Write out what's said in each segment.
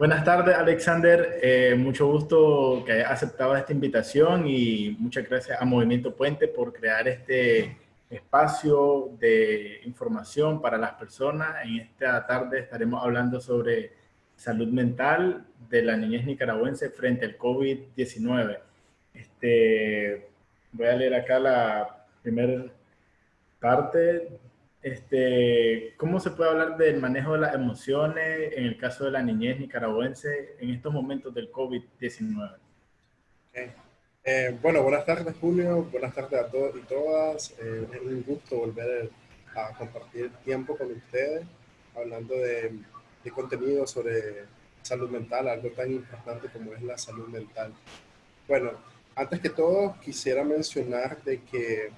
Buenas tardes, Alexander. Eh, mucho gusto que hayas aceptado esta invitación y muchas gracias a Movimiento Puente por crear este espacio de información para las personas. En esta tarde estaremos hablando sobre salud mental de la niñez nicaragüense frente al COVID-19. Este, voy a leer acá la primera parte este, ¿Cómo se puede hablar del manejo de las emociones en el caso de la niñez nicaragüense en estos momentos del COVID-19? Eh, bueno, buenas tardes Julio, buenas tardes a todos y todas. Eh, es un gusto volver a compartir tiempo con ustedes, hablando de, de contenido sobre salud mental, algo tan importante como es la salud mental. Bueno, antes que todo quisiera mencionar de que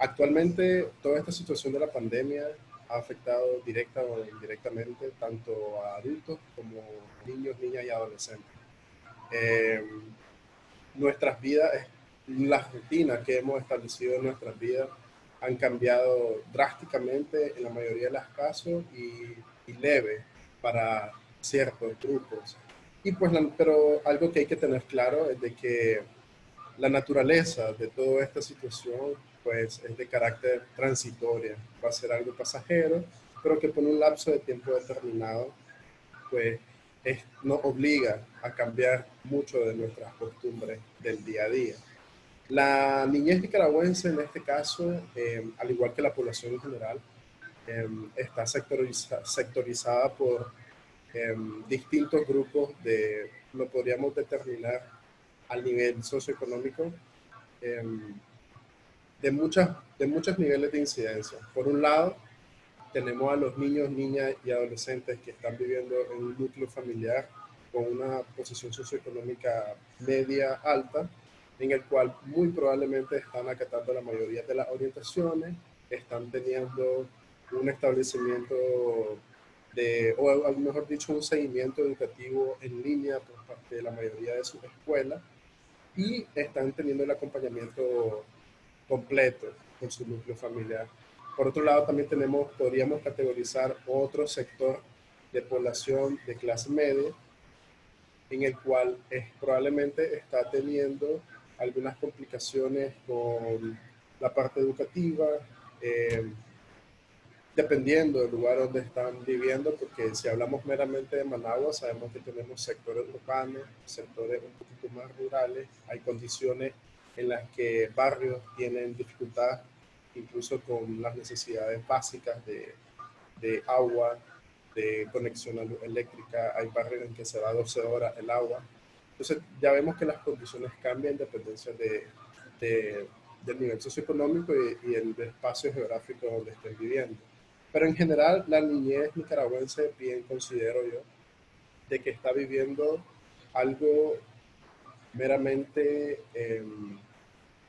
Actualmente, toda esta situación de la pandemia ha afectado directa o indirectamente tanto a adultos como niños, niñas y adolescentes. Eh, nuestras vidas, las rutinas que hemos establecido en nuestras vidas han cambiado drásticamente en la mayoría de los casos y, leve para ciertos grupos. Y pues, pero algo que hay que tener claro es de que la naturaleza de toda esta situación pues es de carácter transitoria, va a ser algo pasajero, pero que por un lapso de tiempo determinado, pues nos obliga a cambiar mucho de nuestras costumbres del día a día. La niñez nicaragüense en este caso, em, al igual que la población en general, em, está sectorizada por em, distintos grupos de, lo podríamos determinar al nivel socioeconómico, de, muchas, de muchos niveles de incidencia. Por un lado, tenemos a los niños, niñas y adolescentes que están viviendo en un núcleo familiar con una posición socioeconómica media alta, en el cual muy probablemente están acatando la mayoría de las orientaciones, están teniendo un establecimiento de, o mejor dicho, un seguimiento educativo en línea por parte de la mayoría de sus escuelas y están teniendo el acompañamiento completo con su núcleo familiar. Por otro lado, también tenemos, podríamos categorizar otro sector de población de clase media, en el cual es, probablemente está teniendo algunas complicaciones con la parte educativa, eh, dependiendo del lugar donde están viviendo, porque si hablamos meramente de Managua, sabemos que tenemos sectores urbanos, sectores un poquito más rurales, hay condiciones en las que barrios tienen dificultad incluso con las necesidades básicas de, de agua, de conexión eléctrica, hay barrios en que se va 12 horas el agua. Entonces ya vemos que las condiciones cambian en dependencia de, de, del nivel socioeconómico y, y, el espacio geográfico donde estén viviendo. Pero en general la niñez nicaragüense, bien considero yo, de que está viviendo algo meramente... Eh,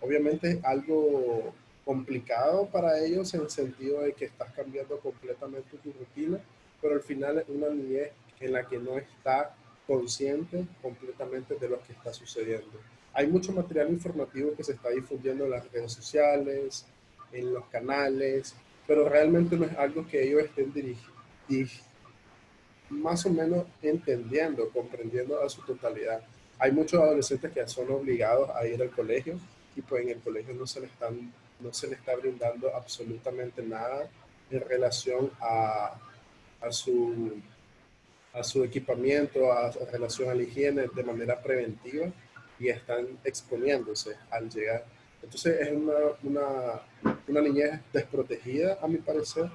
obviamente algo complicado para ellos en el sentido de que estás cambiando completamente tu rutina, pero al final es una niñez en la que no está consciente completamente de lo que está sucediendo. Hay mucho material informativo que se está difundiendo en las redes sociales, en los canales, pero realmente no es algo que ellos estén dirigiendo, más o menos entendiendo, comprendiendo a su totalidad. Hay muchos adolescentes que son obligados a ir al colegio, y pues en el colegio no se le, están, no se le está brindando absolutamente nada en relación a, a, su, a equipamiento, a, relación a la higiene de manera preventiva y están exponiéndose al llegar. Entonces es una, una, una niñez desprotegida, a mi parecer,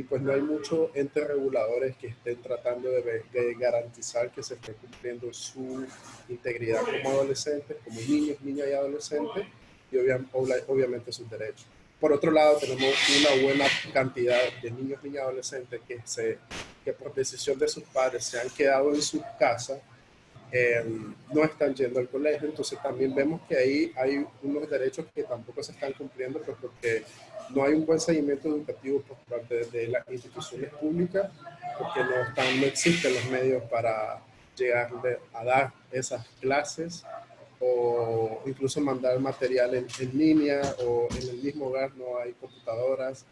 y pues no hay muchos entes reguladores que estén tratando de, de, garantizar que se esté cumpliendo su integridad como adolescentes, como niños, niñas y adolescentes, y obviamente sus derechos. Por otro lado, tenemos una buena cantidad de niños, niñas y adolescentes que, se, que por decisión de sus padres se han quedado en sus casas, eh, no están yendo al colegio, entonces también vemos que ahí hay unos derechos que tampoco se están cumpliendo pues porque no hay un buen seguimiento educativo por parte de las instituciones públicas, porque no, están, no existen los medios para llegar a dar esas clases o incluso mandar material en, línea o en el mismo hogar no hay computadoras.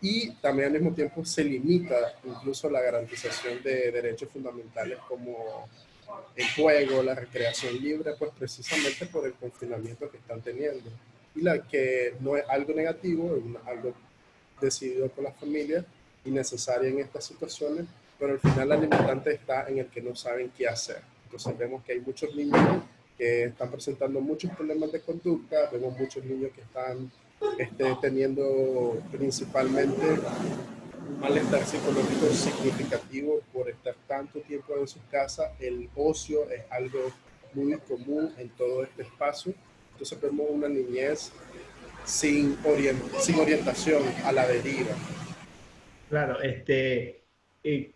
y también al mismo tiempo se limita incluso la garantización de derechos fundamentales como el juego, la recreación libre, pues precisamente por el confinamiento que están teniendo. Y la que no es algo negativo, es algo decidido por la familia y necesario en estas situaciones, pero al final la limitante está en el que no saben qué hacer. Entonces vemos que hay muchos niños que están presentando muchos problemas de conducta, vemos muchos niños que están este, teniendo principalmente un malestar psicológico significativo por estar tanto tiempo en su casa. El ocio es algo muy común en todo este espacio. Entonces vemos una niñez sin, sin orientación a la deriva. Claro, este, eh,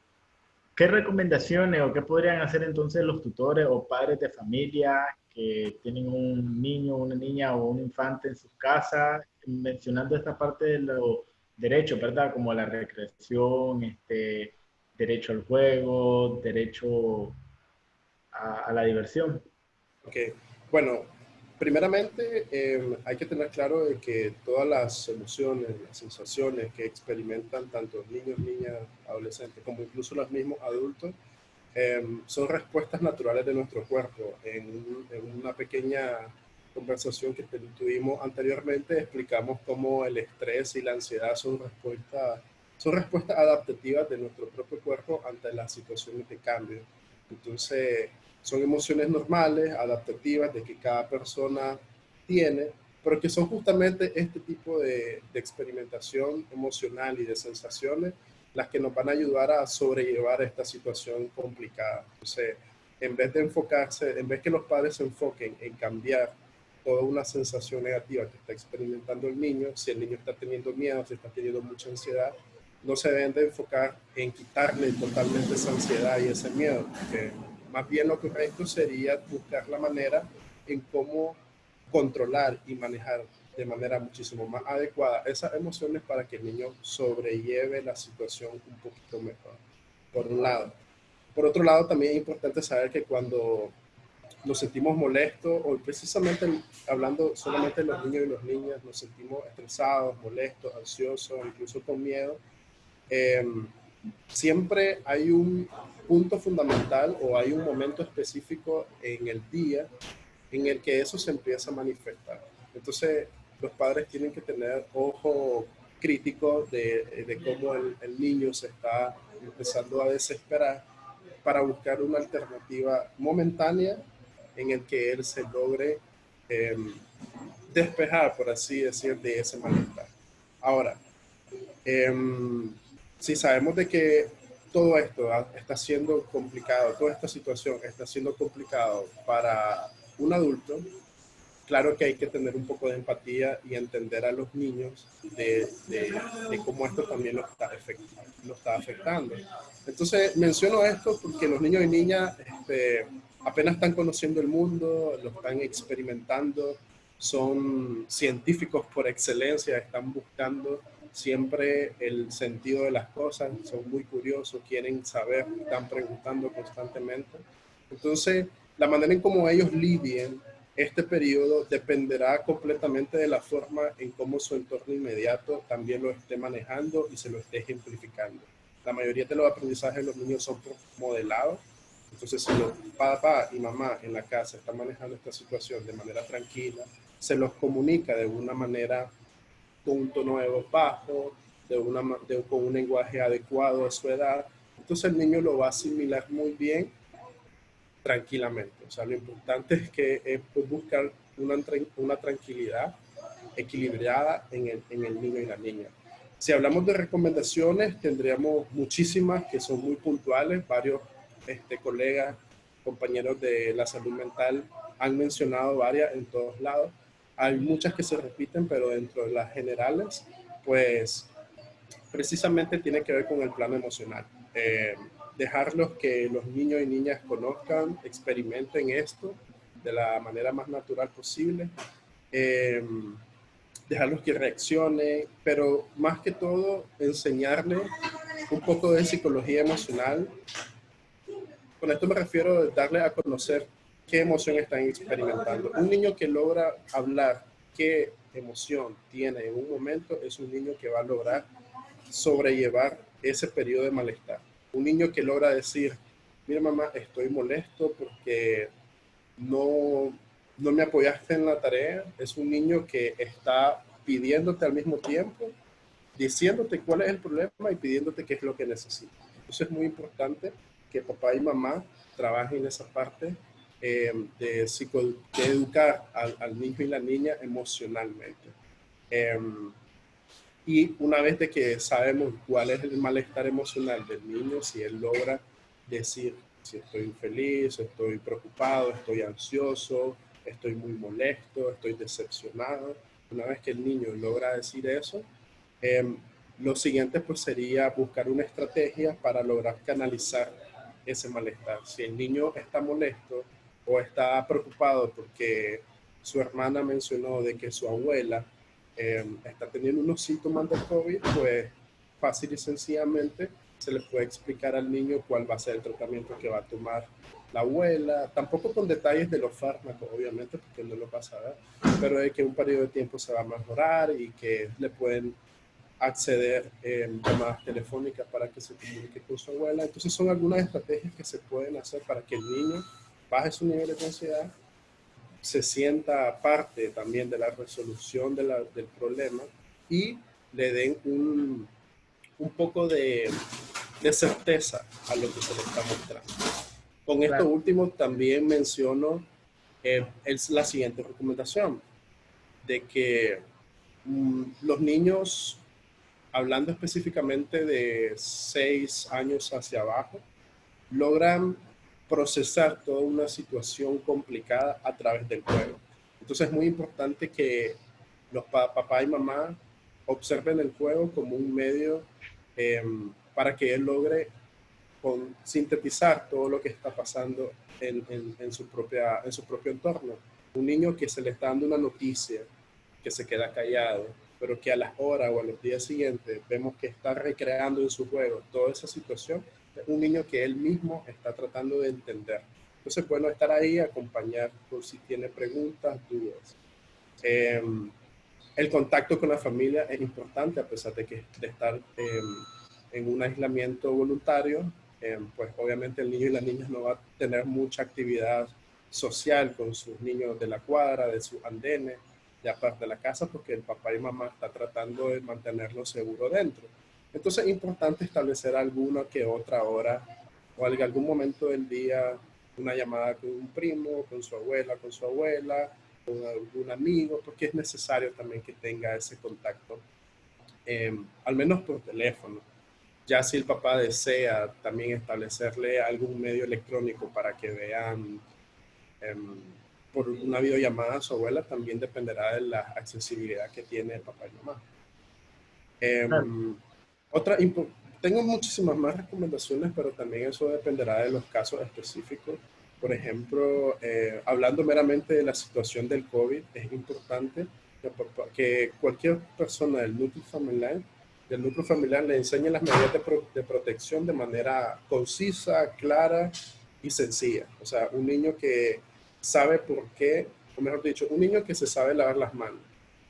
¿qué recomendaciones o qué podrían hacer entonces los tutores o padres de familia que tienen un niño, una niña o un infante en sus casas, mencionando esta parte de los derechos, ¿verdad? Como la recreación, este, derecho al juego, derecho a, a la diversión. Ok, bueno, primeramente, em, hay que tener claro de que todas las emociones, las sensaciones que experimentan tanto niños, niñas, adolescentes, como incluso los mismos adultos, em, son respuestas naturales de nuestro cuerpo. En, en, una pequeña conversación que tuvimos anteriormente, explicamos cómo el estrés y la ansiedad son respuestas, son respuestas adaptativas de nuestro propio cuerpo ante las situaciones de cambio. Entonces, son emociones normales, adaptativas, de que cada persona tiene, pero que son justamente este tipo de, experimentación emocional y de sensaciones las que nos van a ayudar a sobrellevar esta situación complicada. Entonces, en vez de enfocarse, en vez que los padres se enfoquen en cambiar toda una sensación negativa que está experimentando el niño, si el niño está teniendo miedo, si está teniendo mucha ansiedad, no se deben de enfocar en quitarle totalmente esa ansiedad y ese miedo, porque más bien lo correcto sería buscar la manera en cómo controlar y manejar de manera muchísimo más adecuada esas emociones para que el niño sobrelleve la situación un poquito mejor, por un lado. Por otro lado, también es importante saber que cuando nos sentimos molestos, o precisamente hablando solamente de los niños y las niñas, nos sentimos estresados, molestos, ansiosos, incluso con miedo, eh, siempre hay un punto fundamental o hay un momento específico en el día en el que eso se empieza a manifestar. Entonces, los padres tienen que tener ojo crítico de, de cómo el, niño se está empezando a desesperar para buscar una alternativa momentánea en el que él se logre em, despejar, por así decir, de ese malestar. Ahora, eh, si sabemos de que todo esto está siendo complicado, toda esta situación está siendo complicado para un adulto, claro que hay que tener un poco de empatía y entender a los niños de, cómo esto también lo está, lo está, afectando. Entonces, menciono esto porque los niños y niñas este, apenas están conociendo el mundo, lo están experimentando, son científicos por excelencia, están buscando siempre el sentido de las cosas, son muy curiosos, quieren saber, están preguntando constantemente. Entonces, la manera en cómo ellos lidien este periodo dependerá completamente de la forma en cómo su entorno inmediato también lo esté manejando y se lo esté ejemplificando. La mayoría de los aprendizajes de los niños son modelados, entonces si los papá y mamá en la casa están manejando esta situación de manera tranquila, se los comunica de una manera con un tono de voz bajo, de una, con un lenguaje adecuado a su edad. Entonces el niño lo va a asimilar muy bien tranquilamente. O sea, lo importante es que es buscar una, una tranquilidad equilibrada en el, en el niño y la niña. Si hablamos de recomendaciones, tendríamos muchísimas que son muy puntuales. Varios este, colegas, compañeros de la salud mental han mencionado varias en todos lados. Hay muchas que se repiten, pero dentro de las generales, pues precisamente tiene que ver con el plano emocional. Eh, dejarlos que los niños y niñas conozcan, experimenten esto de la manera más natural posible. Eh, dejarlos que reaccionen, pero más que todo enseñarles un poco de psicología emocional. Con esto me refiero a darle a conocer qué emoción están experimentando. Un niño que logra hablar qué emoción tiene en un momento es un niño que va a lograr sobrellevar ese periodo de malestar. Un niño que logra decir, mira mamá, estoy molesto porque no, no me apoyaste en la tarea, es un niño que está pidiéndote al mismo tiempo, diciéndote cuál es el problema y pidiéndote qué es lo que necesita. Entonces es muy importante que papá y mamá trabajen en esa parte eh, de, psico, educar al, niño y la niña emocionalmente. Em, y una vez de que sabemos cuál es el malestar emocional del niño, si él logra decir si estoy infeliz, estoy preocupado, estoy ansioso, estoy muy molesto, estoy decepcionado. Una vez que el niño logra decir eso, em, lo siguiente pues sería buscar una estrategia para lograr canalizar ese malestar. Si el niño está molesto o está preocupado porque su hermana mencionó de que su abuela em, está teniendo unos síntomas de COVID, pues fácil y sencillamente se le puede explicar al niño cuál va a ser el tratamiento que va a tomar la abuela, tampoco con detalles de los fármacos, obviamente, porque no lo va a pero de que un periodo de tiempo se va a mejorar y que le pueden acceder en llamadas telefónicas para que se comunique con su abuela. Entonces son algunas estrategias que se pueden hacer para que el niño baje su nivel de ansiedad, se sienta parte también de la resolución de la, del problema y le den un, un poco de, de, certeza a lo que se le está mostrando. Con esto último también menciono eh, es la siguiente recomendación, de que mm, los niños, hablando específicamente de seis años hacia abajo, logran procesar toda una situación complicada a través del juego. Entonces es muy importante que los papá y mamá observen el juego como un medio Em, para que él logre sintetizar todo lo que está pasando en, en, su propia, en su propio entorno. Un niño que se le está dando una noticia, que se queda callado, pero que a las horas o a los días siguientes vemos que está recreando en su juego toda esa situación, un niño que él mismo está tratando de entender. Entonces, bueno, estar ahí, acompañar por si tiene preguntas, dudas. Eh, el contacto con la familia es importante a pesar de que de estar em, en un aislamiento voluntario, em, pues obviamente el niño y la niña no va a tener mucha actividad social con sus niños de la cuadra, de sus andenes, de aparte de la casa, porque el papá y mamá está tratando de mantenerlo seguro dentro. Entonces es importante establecer alguna que otra hora o algún momento del día una llamada con un primo, con su abuela, con su abuela, con algún amigo, porque es necesario también que tenga ese contacto, em, al menos por teléfono. Ya si el papá desea también establecerle algún medio electrónico para que vean em, por una videollamada a su abuela, también dependerá de la accesibilidad que tiene el papá y mamá. Em, otra, tengo muchísimas más recomendaciones, pero también eso dependerá de los casos específicos. Por ejemplo, eh, hablando meramente de la situación del COVID, es importante que, cualquier persona del núcleo familiar, del núcleo familiar le enseñe las medidas de, protección de manera concisa, clara y sencilla. O sea, un niño que sabe por qué, o mejor dicho, un niño que se sabe lavar las manos,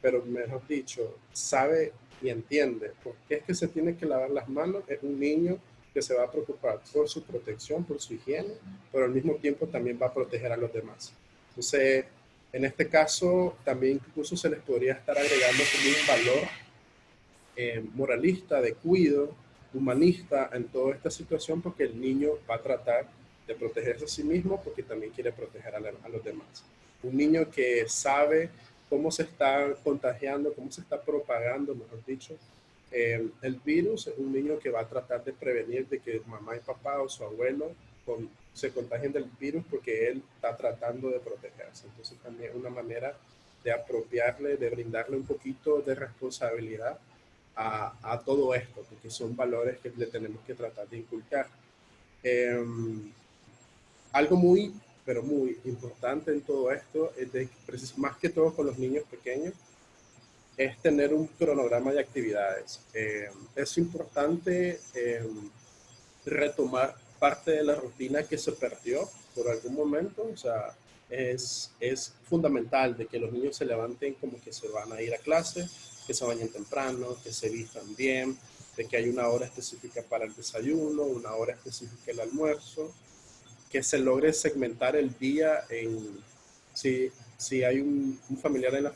pero mejor dicho, sabe entiende por qué es que se tiene que lavar las manos, es un niño que se va a preocupar por su protección, por su higiene, pero al mismo tiempo también va a proteger a los demás. Entonces, en este caso, también incluso se les podría estar agregando como un valor eh, moralista, de cuidado, humanista en toda esta situación, porque el niño va a tratar de protegerse a sí mismo porque también quiere proteger a los demás. Un niño que sabe cómo se está contagiando, cómo se está propagando, mejor dicho, eh, el virus es un niño que va a tratar de prevenir de que mamá y papá o su abuelo se contagien del virus porque él está tratando de protegerse. Entonces también es una manera de apropiarle, de brindarle un poquito de responsabilidad a, todo esto, porque son valores que le tenemos que tratar de inculcar. Em, algo muy, pero muy importante en todo esto es de, más que todo con los niños pequeños, es tener un cronograma de actividades. Eh, es importante eh, retomar parte de la rutina que se perdió por algún momento. O sea, es, es fundamental de que los niños se levanten como que se van a ir a clase, que se bañen temprano, que se vistan bien, de que hay una hora específica para el desayuno, una hora específica el almuerzo, que se logre segmentar el día en, si, si hay un, familiar en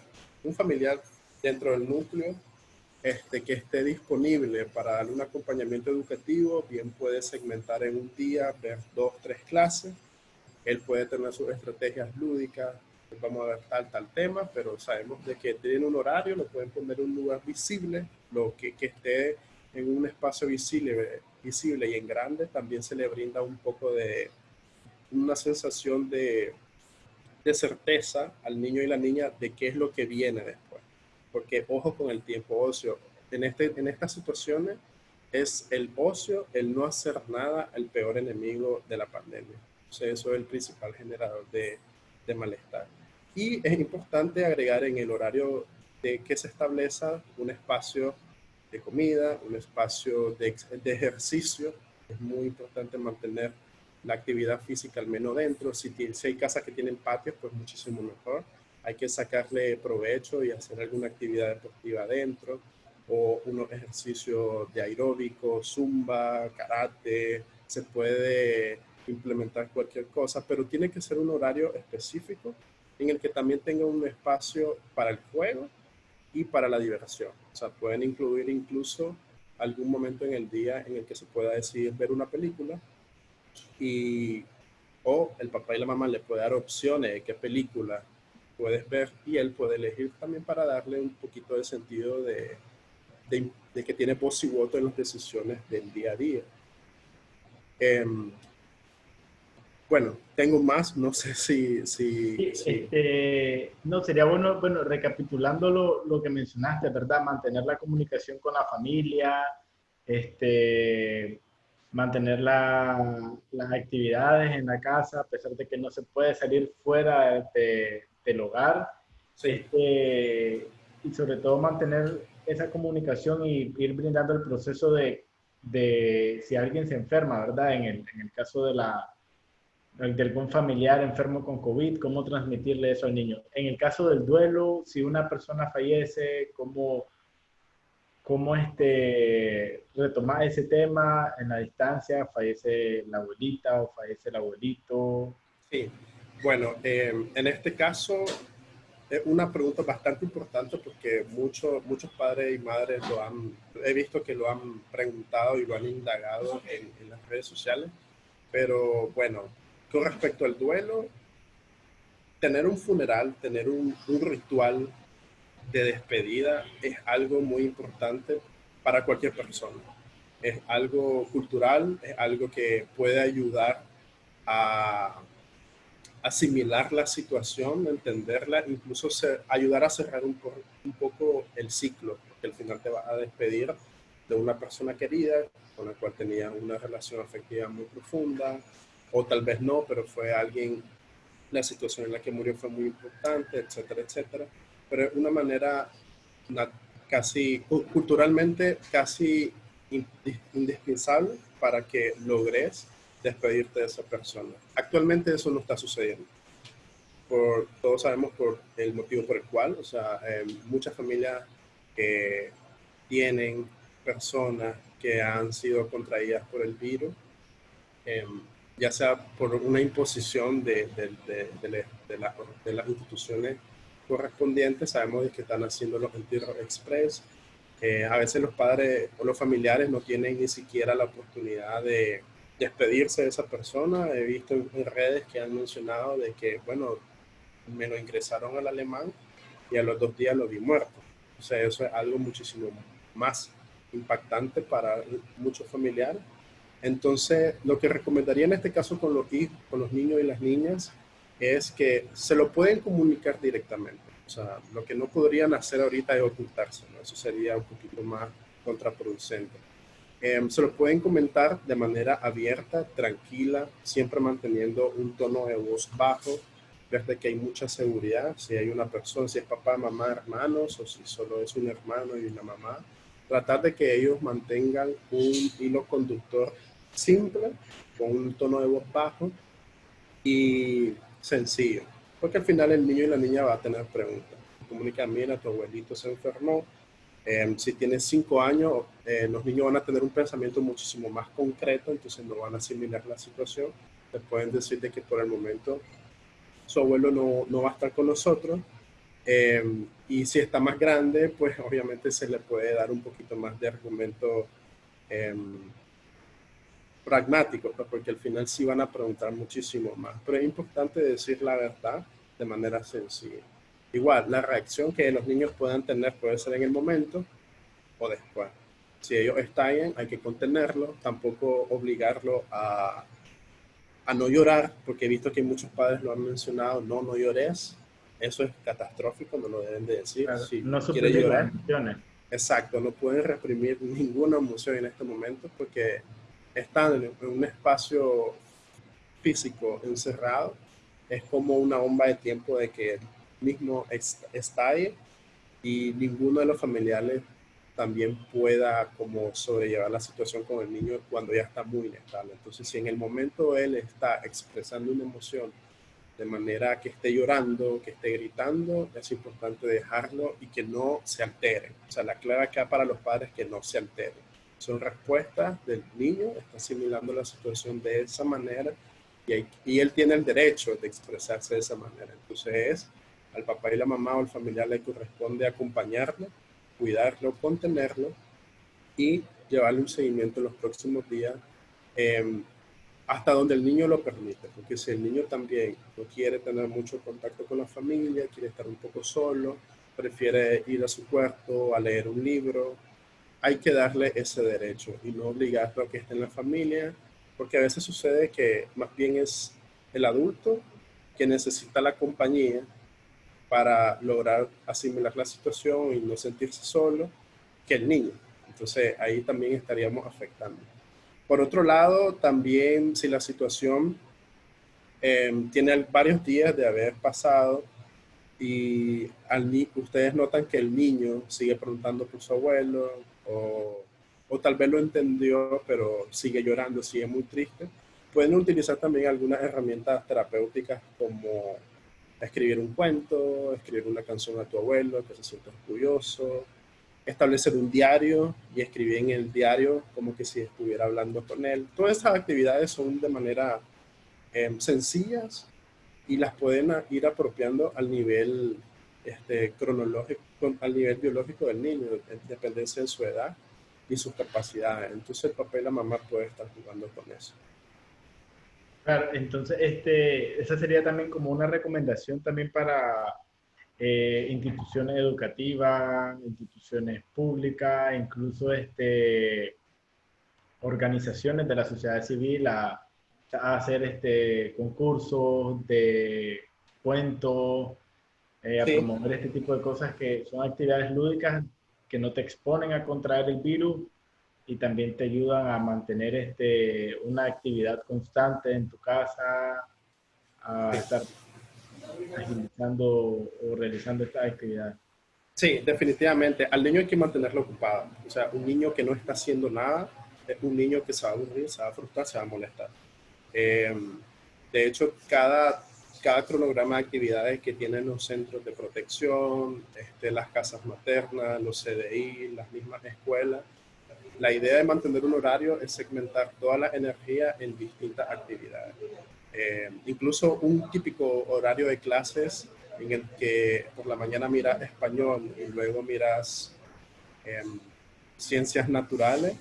un familiar dentro del núcleo este, que esté disponible para darle un acompañamiento educativo, bien puede segmentar en un día, ver dos, tres clases, él puede tener sus estrategias lúdicas, vamos a ver tal, tal tema, pero sabemos de que tiene un horario, lo pueden poner en un lugar visible, lo que, que esté en un espacio visible, visible y en grande, también se le brinda un poco de una sensación de, de certeza al niño y la niña de qué es lo que viene después. Porque ojo con el tiempo ocio. En, este, en estas situaciones es el ocio, el no hacer nada, el peor enemigo de la pandemia. O eso es el principal generador de, de malestar. Y es importante agregar en el horario de que se establezca un espacio de comida, un espacio de, de, ejercicio. Es muy importante mantener la actividad física al menos dentro. Si, si hay casas que tienen patios, pues muchísimo mejor. Hay que sacarle provecho y hacer alguna actividad deportiva adentro o unos ejercicios de aeróbico, zumba, karate. Se puede implementar cualquier cosa, pero tiene que ser un horario específico en el que también tenga un espacio para el juego y para la diversión. O sea, pueden incluir incluso algún momento en el día en el que se pueda decidir ver una película y o el papá y la mamá le puede dar opciones de qué película puedes ver y él puede elegir también para darle un poquito de sentido de, de, que tiene voz y voto en las decisiones del día a día. Em, bueno, tengo más, no sé si... si, este, no, sería bueno, bueno, recapitulando lo, lo, que mencionaste, ¿verdad? Mantener la comunicación con la familia, este, mantener la, las actividades en la casa, a pesar de que no se puede salir fuera de, del hogar. Este, y sobre todo mantener esa comunicación y ir brindando el proceso de, de si alguien se enferma, ¿verdad? En el, en el caso de la de algún familiar enfermo con COVID, cómo transmitirle eso al niño. En el caso del duelo, si una persona fallece, cómo, cómo este, retomar ese tema en la distancia, fallece la abuelita o fallece el abuelito. Sí, bueno, em, en este caso es una pregunta bastante importante porque muchos muchos padres y madres lo han, he visto que lo han preguntado y lo han indagado en, en las redes sociales, pero bueno, con respecto al duelo, tener un funeral, tener un, ritual de despedida es algo muy importante para cualquier persona. Es algo cultural, es algo que puede ayudar a asimilar la situación, entenderla, incluso ayudar a cerrar un, poco el ciclo, porque al final te va a despedir de una persona querida con la cual tenías una relación afectiva muy profunda, o tal vez no, pero fue alguien, la situación en la que murió fue muy importante, etcétera, etcétera. Pero es una manera casi, culturalmente, casi indispensable para que logres despedirte de esa persona. Actualmente eso no está sucediendo. Por, todos sabemos por el motivo por el cual, o sea, eh, muchas familias que tienen personas que han sido contraídas por el virus, eh, ya sea por una imposición de, de, de, de las instituciones correspondientes, sabemos que están haciendo los entierros express. Eh, a veces los padres o los familiares no tienen ni siquiera la oportunidad de despedirse de esa persona. He visto en, redes que han mencionado de que, bueno, me lo ingresaron al alemán y a los dos días lo vi muerto. O sea, eso es algo muchísimo más impactante para muchos familiares entonces, lo que recomendaría en este caso con los, con los niños y las niñas es que se lo pueden comunicar directamente. O sea, lo que no podrían hacer ahorita es ocultarse, Eso sería un poquito más contraproducente. Em, se lo pueden comentar de manera abierta, tranquila, siempre manteniendo un tono de voz bajo, desde que hay mucha seguridad, si hay una persona, si es papá, mamá, hermanos, o si solo es un hermano y una mamá, tratar de que ellos mantengan un hilo conductor simple, con un tono de voz bajo y sencillo. Porque al final el niño y la niña va a tener preguntas. Comunica, mira, tu abuelito se enfermó, Em, si tienes cinco años, eh, los niños van a tener un pensamiento muchísimo más concreto, entonces no van a asimilar la situación. Les pueden decir de que por el momento su abuelo no, no va a estar con nosotros. Em, y si está más grande, pues obviamente se le puede dar un poquito más de argumento pragmático, pues, porque al final sí van a preguntar muchísimo más. Pero es importante decir la verdad de manera sencilla. Igual, la reacción que los niños puedan tener puede ser en el momento o después. Si ellos estallan, hay que contenerlo, tampoco obligarlo a, a no llorar, porque he visto que muchos padres lo han mencionado, no, no llores, eso es catastrófico, no lo deben de decir. si no quiere llorar, Exacto, no pueden reprimir ninguna emoción en este momento porque están en un espacio físico encerrado. Es como una bomba de tiempo de que mismo estalle y ninguno de los familiares también pueda como sobrellevar la situación con el niño cuando ya está muy inestable. Entonces, si en el momento él está expresando una emoción de manera que esté llorando, que esté gritando, es importante dejarlo y que no se altere. O sea, la clave acá para los padres es que no se altere. Son respuestas del niño, está asimilando la situación de esa manera y, y él tiene el derecho de expresarse de esa manera. Entonces es al papá y la mamá o al familiar le corresponde acompañarlo, cuidarlo, contenerlo y llevarle un seguimiento en los próximos días em, hasta donde el niño lo permite, porque si el niño también no quiere tener mucho contacto con la familia, quiere estar un poco solo, prefiere ir a su cuarto a leer un libro, hay que darle ese derecho y no obligarlo a que esté en la familia, porque a veces sucede que más bien es el adulto que necesita la compañía para lograr asimilar la situación y no sentirse solo que el niño. Entonces ahí también estaríamos afectando. Por otro lado, también si la situación em, tiene varios días de haber pasado y ustedes notan que el niño sigue preguntando por su abuelo o, tal vez lo entendió pero sigue llorando, sigue muy triste, pueden utilizar también algunas herramientas terapéuticas como escribir un cuento, escribir una canción a tu abuelo que se sienta orgulloso, establecer un diario y escribir en el diario como que si estuviera hablando con él. Todas esas actividades son de manera em, sencillas y las pueden ir apropiando al nivel este, cronológico, al nivel biológico del niño, en dependencia de su edad y sus capacidades. Entonces el papá y la mamá pueden estar jugando con eso. Claro, entonces este, esa sería también como una recomendación también para eh, instituciones educativas, instituciones públicas, incluso este, organizaciones de la sociedad civil a, hacer este, concursos de cuentos, eh, a promover este tipo de cosas que son actividades lúdicas que no te exponen a contraer el virus y también te ayudan a mantener este, una actividad constante en tu casa, a estar agilizando o realizando esta actividad. Sí, definitivamente. Al niño hay que mantenerlo ocupado. O sea, un niño que no está haciendo nada es un niño que se va a aburrir, se va a frustrar, se va a molestar. Eh, de hecho, cada, cada cronograma de actividades que tienen los centros de protección, este, las casas maternas, los CDI, las mismas escuelas, la idea de mantener un horario es segmentar toda la energía en distintas actividades. Eh, incluso un típico horario de clases en el que por la mañana miras español y luego miras em, ciencias naturales,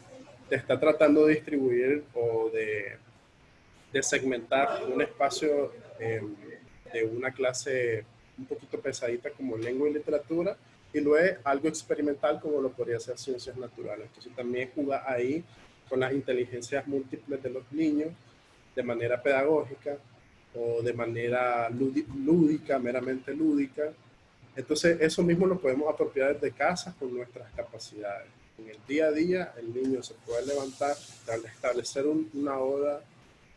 te está tratando de distribuir o de, de segmentar un espacio em, de una clase un poquito pesadita como lengua y literatura y luego algo experimental como lo podría ser ciencias naturales. Entonces también juega ahí con las inteligencias múltiples de los niños de manera pedagógica o de manera lúdica, meramente lúdica. Entonces eso mismo lo podemos apropiar desde casa con nuestras capacidades. En el día a día el niño se puede levantar, establecer una hora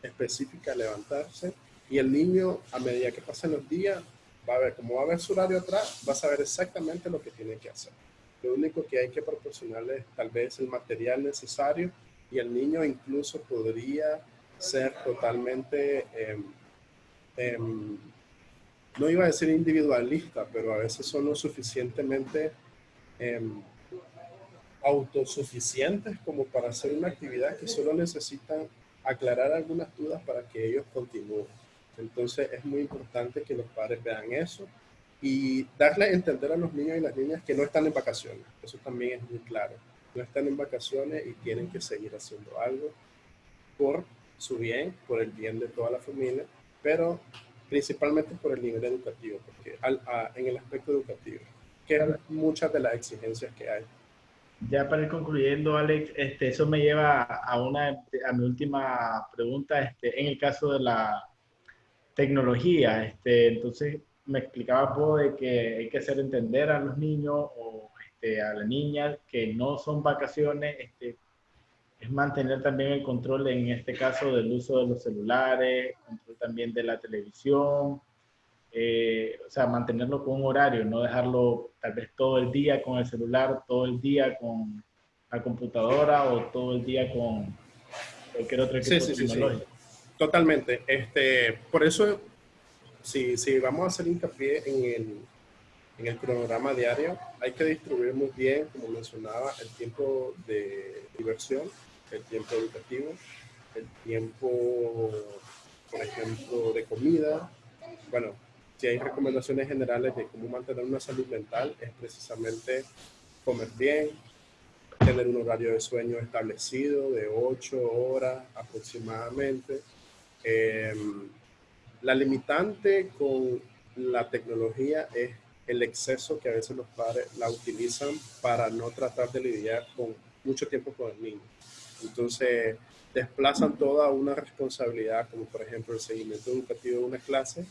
específica, levantarse y el niño a medida que pasen los días va a ver, como va a ver su horario atrás, va a saber exactamente lo que tiene que hacer. Lo único que hay que proporcionarle es tal vez el material necesario y el niño incluso podría ser totalmente, em, em, no iba a decir individualista, pero a veces son lo suficientemente em, autosuficientes como para hacer una actividad que solo necesitan aclarar algunas dudas para que ellos continúen. Entonces es muy importante que los padres vean eso y darle a entender a los niños y las niñas que no están en vacaciones. Eso también es muy claro. No están en vacaciones y tienen que seguir haciendo algo por su bien, por el bien de toda la familia, pero principalmente por el nivel educativo, porque en el aspecto educativo, que es muchas de las exigencias que hay. Ya para ir concluyendo, Alex, este, eso me lleva a, una, a mi última pregunta. Este, en el caso de la tecnología, este, entonces me explicaba poco de que hay que hacer entender a los niños o este, a las niñas que no son vacaciones, este, es mantener también el control en este caso del uso de los celulares, control también de la televisión, eh, o sea, mantenerlo con un horario, no dejarlo tal vez todo el día con el celular, todo el día con la computadora o todo el día con cualquier otro equipo sí, sí, tecnológico. Sí, Totalmente. Este, por eso, si, si vamos a hacer hincapié en el, en el cronograma diario, hay que distribuir muy bien, como mencionaba, el tiempo de diversión, el tiempo educativo, el tiempo, por ejemplo, de comida. Bueno, si hay recomendaciones generales de cómo mantener una salud mental, es precisamente comer bien, tener un horario de sueño establecido de 8 horas aproximadamente. Em, la limitante con la tecnología es el exceso que a veces los padres la utilizan para no tratar de lidiar con mucho tiempo con el niño. Entonces, desplazan toda una responsabilidad, como por ejemplo el seguimiento educativo de una clase,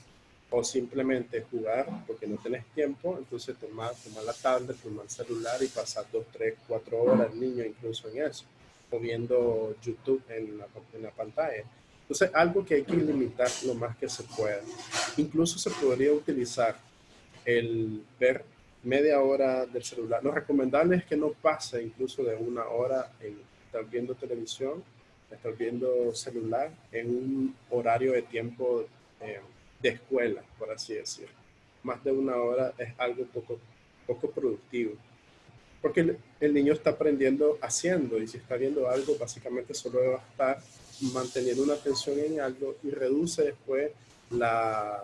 o simplemente jugar porque no tenés tiempo, entonces tomar, tomar la tablet, tomar el celular y pasar dos, tres, cuatro horas el niño incluso en eso, o viendo YouTube en la, en la pantalla. Entonces, algo que hay que limitar lo más que se pueda. Incluso se podría utilizar el ver media hora del celular. Lo recomendable es que no pase incluso de una hora en estar viendo televisión, estar viendo celular en un horario de tiempo eh, de escuela, por así decirlo. Más de una hora es algo poco, poco productivo. Porque el, niño está aprendiendo haciendo y si está viendo algo, básicamente solo va a estar manteniendo una atención en algo y reduce después la,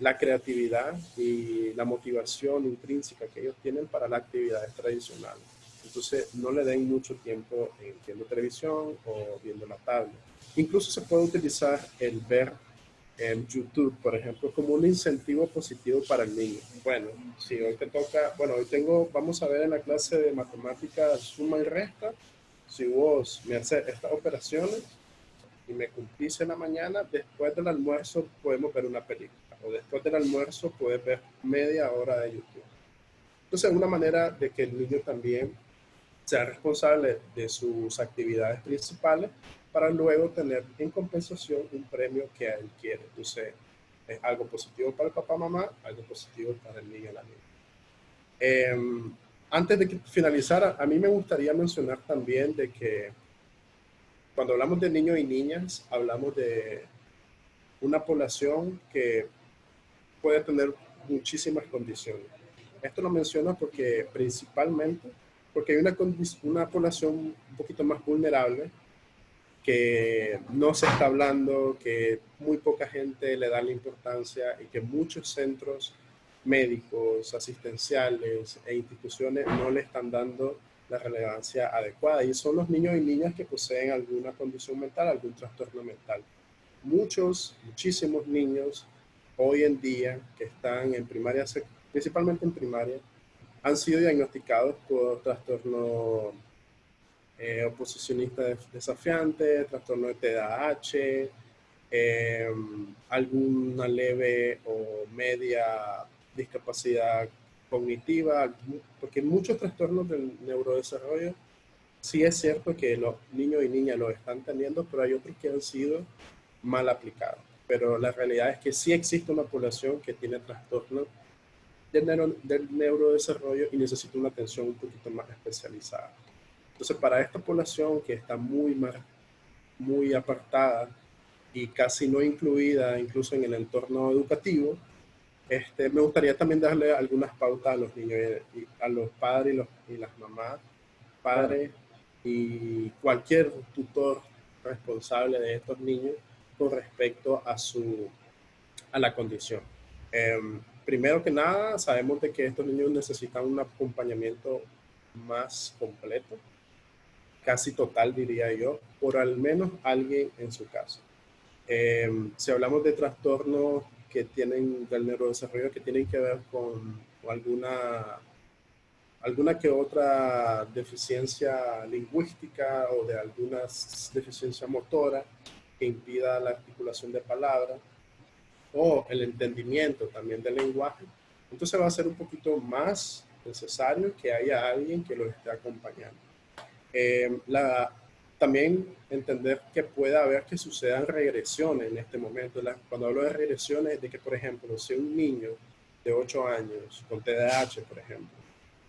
la creatividad y la motivación intrínseca que ellos tienen para las actividades tradicionales. Entonces, no le den mucho tiempo en viendo televisión o viendo la tablet. Incluso se puede utilizar el ver en YouTube, por ejemplo, como un incentivo positivo para el niño. Bueno, si hoy te toca, bueno, hoy tengo, vamos a ver en la clase de matemáticas suma y resta, si vos me haces estas operaciones y me cumplís en la mañana, después del almuerzo podemos ver una película, o después del almuerzo puedes ver media hora de YouTube. Entonces, es una manera de que el niño también sea responsable de sus actividades principales para luego tener en compensación un premio que él quiere. Entonces, es algo positivo para el papá, mamá, algo positivo para el niño y la niña. Em, antes de finalizar, a mí me gustaría mencionar también de que cuando hablamos de niños y niñas, hablamos de una población que puede tener muchísimas condiciones. Esto lo menciono porque principalmente porque hay una, una población un poquito más vulnerable que no se está hablando, que muy poca gente le da la importancia y que muchos centros médicos, asistenciales e instituciones no le están dando la relevancia adecuada. Y son los niños y niñas que poseen alguna condición mental, algún trastorno mental. Muchos, muchísimos niños hoy en día que están en primaria, principalmente en primaria, han sido diagnosticados por trastorno eh, oposicionista desafiante, trastorno de TDAH, em, alguna leve o media discapacidad cognitiva, porque muchos trastornos del neurodesarrollo sí es cierto que los niños y niñas lo están teniendo, pero hay otros que han sido mal aplicados. Pero la realidad es que sí existe una población que tiene trastornos del, neurodesarrollo y necesita una atención un poquito más especializada. Entonces, para esta población que está muy, más, muy apartada y casi no incluida incluso en el entorno educativo, este, me gustaría también darle algunas pautas a los niños y a los padres y, las mamás padres y cualquier tutor responsable de estos niños con respecto a, su, a la condición. Em, primero que nada, sabemos de que estos niños necesitan un acompañamiento más completo, casi total diría yo, por al menos alguien en su casa. Em, si hablamos de trastornos que tienen del neurodesarrollo que tienen que ver con alguna alguna que otra deficiencia lingüística o de alguna deficiencia motora que impida la articulación de palabras o el entendimiento también del lenguaje, entonces va a ser un poquito más necesario que haya alguien que lo esté acompañando. Eh, la, también entender que pueda haber que sucedan regresiones en este momento. cuando hablo de regresiones, de que, por ejemplo, si un niño de 8 años con TDAH, por ejemplo,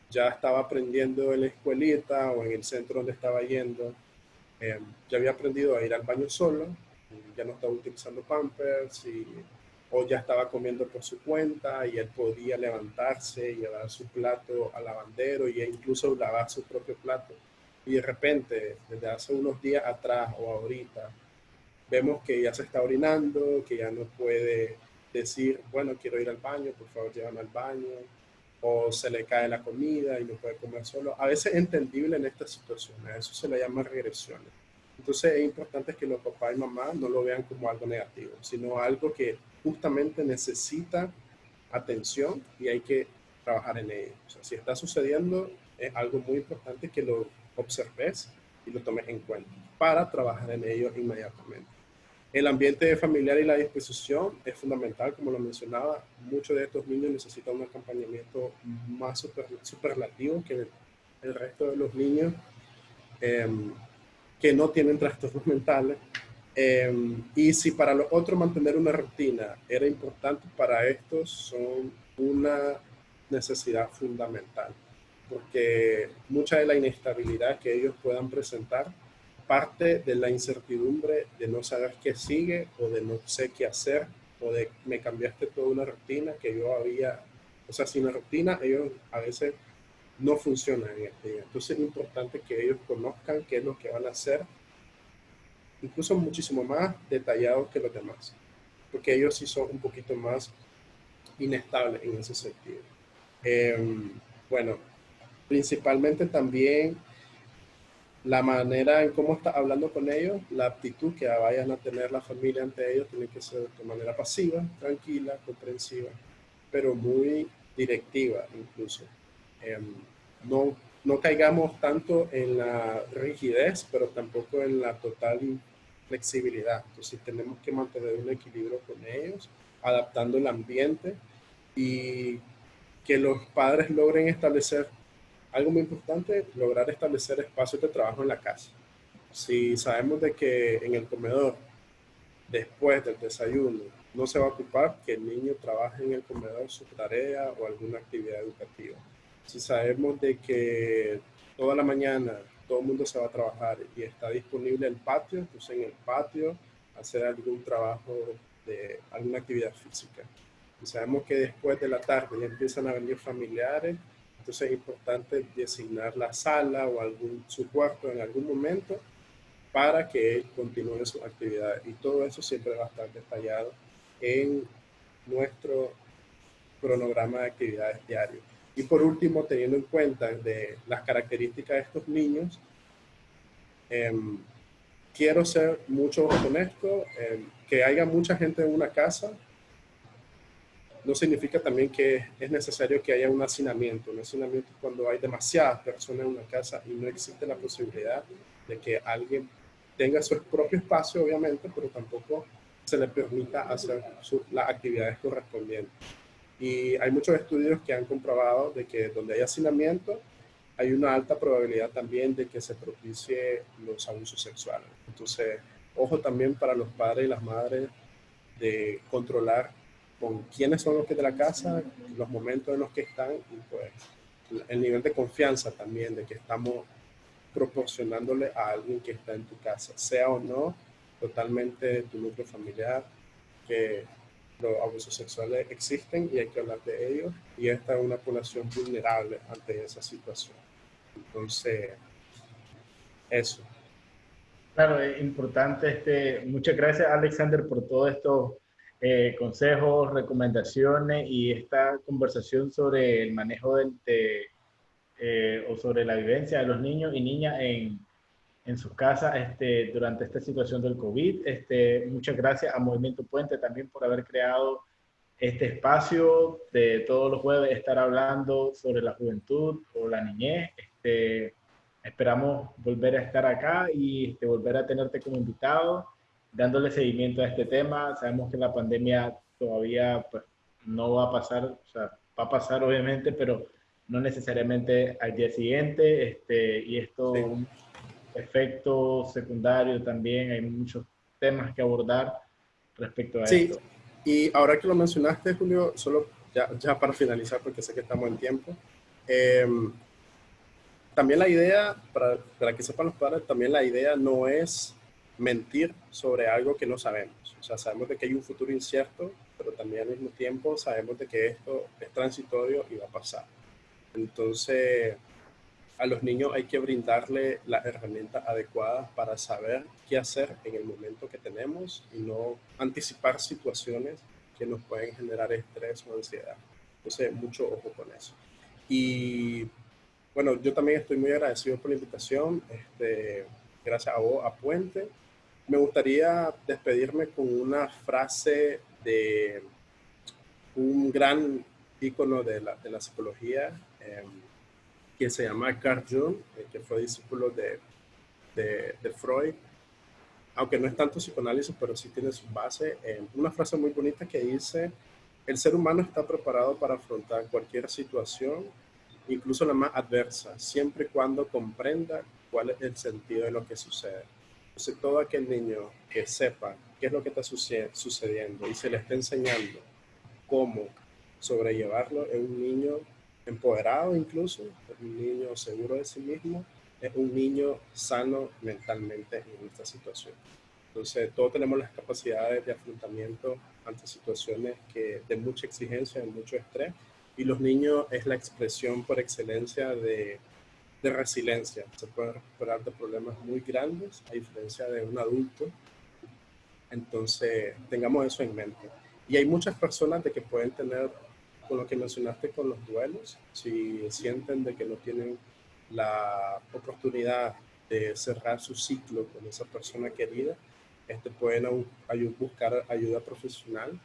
ya estaba aprendiendo en la escuelita o en el centro donde estaba yendo, eh, ya había aprendido a ir al baño solo, ya no estaba utilizando pampers y, o ya estaba comiendo por su cuenta y él podía levantarse y llevar su plato al lavandero e incluso lavar su propio plato. Y de repente, desde hace unos días atrás o ahorita, vemos que ya se está orinando, que ya no puede decir, bueno, quiero ir al baño, por favor, llévame al baño o se le cae la comida y no puede comer solo. A veces es entendible en estas situaciones, a eso se le llama regresiones. Entonces es importante que los papás y mamás no lo vean como algo negativo, sino algo que justamente necesita atención y hay que trabajar en ello. O sea, si está sucediendo, es algo muy importante que lo observes y lo tomes en cuenta para trabajar en ello inmediatamente. El ambiente familiar y la disposición es fundamental, como lo mencionaba. Muchos de estos niños necesitan un acompañamiento más super, superlativo que el, resto de los niños em, que no tienen trastornos mentales. Em, y si para los otros mantener una rutina era importante, para estos son una necesidad fundamental, porque mucha de la inestabilidad que ellos puedan presentar parte de la incertidumbre de no saber qué sigue o de no sé qué hacer o de me cambiaste toda una rutina que yo había, o sea, sin la rutina ellos a veces no funcionan en este día. Entonces es importante que ellos conozcan qué es lo que van a hacer, incluso muchísimo más detallado que los demás, porque ellos sí son un poquito más inestables en ese sentido. Em, bueno, principalmente también la manera en cómo está hablando con ellos, la actitud que vayan a tener la familia ante ellos tiene que ser de manera pasiva, tranquila, comprensiva, pero muy directiva incluso. Em, no, no caigamos tanto en la rigidez, pero tampoco en la total flexibilidad. Entonces tenemos que mantener un equilibrio con ellos, adaptando el ambiente y que los padres logren establecer algo muy importante, lograr establecer espacios de trabajo en la casa. Si sabemos de que en el comedor, después del desayuno, no se va a ocupar, que el niño trabaje en el comedor su tarea o alguna actividad educativa. Si sabemos de que toda la mañana todo el mundo se va a trabajar y está disponible el patio, entonces en el patio hacer algún trabajo de alguna actividad física. Si sabemos que después de la tarde ya empiezan a venir familiares, entonces es importante designar la sala o algún, su cuarto en algún momento para que él continúe su actividad. Y todo eso siempre va a estar detallado en nuestro cronograma de actividades diarios. Y por último, teniendo en cuenta de las características de estos niños, em, quiero ser mucho honesto, em, que haya mucha gente en una casa no significa también que es necesario que haya un hacinamiento. Un hacinamiento es cuando hay demasiadas personas en una casa y no existe la posibilidad de que alguien tenga su propio espacio, obviamente, pero tampoco se le permita hacer las actividades correspondientes. Y hay muchos estudios que han comprobado de que donde hay hacinamiento, hay una alta probabilidad también de que se propicie los abusos sexuales. Entonces, ojo también para los padres y las madres de controlar con quiénes son los que de la casa, los momentos en los que están y pues el nivel de confianza también de que estamos proporcionándole a alguien que está en tu casa, sea o no totalmente tu núcleo familiar, que los abusos sexuales existen y hay que hablar de ellos y esta es una población vulnerable ante esa situación. Entonces, eso. Claro, es importante. Este, muchas gracias, Alexander, por todos estos eh, consejos, recomendaciones y esta conversación sobre el manejo de, eh, o sobre la vivencia de los niños y niñas en, en sus casas este, durante esta situación del COVID. Este, muchas gracias a Movimiento Puente también por haber creado este espacio de todos los jueves estar hablando sobre la juventud o la niñez. Este, esperamos volver a estar acá y este, volver a tenerte como invitado, dándole seguimiento a este tema. Sabemos que la pandemia todavía pues, no va a pasar, o sea, va a pasar obviamente, pero no necesariamente al día siguiente. Este, y esto, un efecto secundario también, hay muchos temas que abordar respecto a sí. esto. Y ahora que lo mencionaste, Julio, solo ya, ya para finalizar, porque sé que estamos en tiempo, em, también la idea, para, para que sepan los padres, también la idea no es mentir sobre algo que no sabemos. O sea, sabemos de que hay un futuro incierto, pero también al mismo tiempo sabemos de que esto es transitorio y va a pasar. Entonces, a los niños hay que brindarle las herramientas adecuadas para saber qué hacer en el momento que tenemos y no anticipar situaciones que nos pueden generar estrés o ansiedad. Entonces, mucho ojo con eso. Y bueno, yo también estoy muy agradecido por la invitación. Este, gracias a vos, a Puente. Me gustaría despedirme con una frase de un gran ícono de la, psicología, eh, que se llama Carl Jung, eh, que fue discípulo de, Freud, aunque no es tanto psicoanálisis, pero sí tiene su base. en una frase muy bonita que dice, el ser humano está preparado para afrontar cualquier situación, incluso la más adversa, siempre y cuando comprenda cuál es el sentido de lo que sucede. Entonces, todo aquel niño que sepa qué es lo que está sucediendo y se le está enseñando cómo sobrellevarlo, es un niño empoderado incluso, es un niño seguro de sí mismo, es un niño sano mentalmente en esta situación. Entonces, todos tenemos las capacidades de afrontamiento ante situaciones que, de mucha exigencia, de mucho estrés, y los niños es la expresión por excelencia de, de resiliencia. Se pueden recuperar de problemas muy grandes, a diferencia de un adulto. Entonces, tengamos eso en mente. Y hay muchas personas de que pueden tener con lo que mencionaste con los duelos, si sienten de que no tienen la oportunidad de cerrar su ciclo con esa persona querida, este, pueden buscar ayuda profesional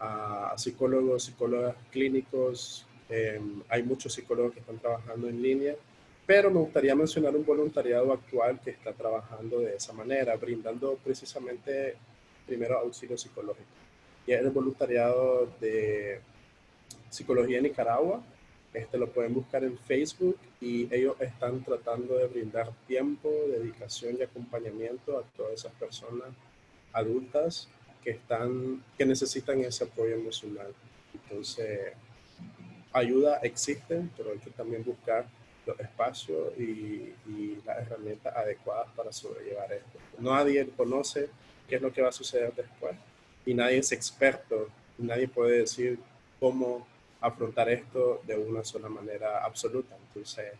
a, psicólogos, psicólogas clínicos. Em, hay muchos psicólogos que están trabajando en línea, pero me gustaría mencionar un voluntariado actual que está trabajando de esa manera, brindando precisamente primero auxilio psicológico. Y es el voluntariado de Psicología Nicaragua. Este lo pueden buscar en Facebook y ellos están tratando de brindar tiempo, dedicación y acompañamiento a todas esas personas adultas que están que necesitan ese apoyo emocional. Entonces, ayuda existe, pero hay que también buscar los espacios y, y, las herramientas adecuadas para sobrellevar esto. Nadie conoce qué es lo que va a suceder después y nadie es experto, nadie puede decir cómo afrontar esto de una sola manera absoluta. Entonces,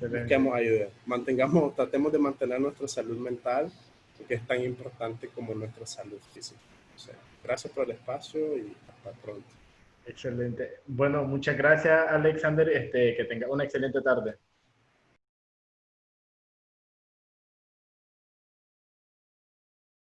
busquemos ayuda. Mantengamos, tratemos de mantener nuestra salud mental, que es tan importante como nuestra salud física. gracias por el espacio y hasta pronto. Excelente. Bueno, muchas gracias, Alexander. Este, que tenga una excelente tarde.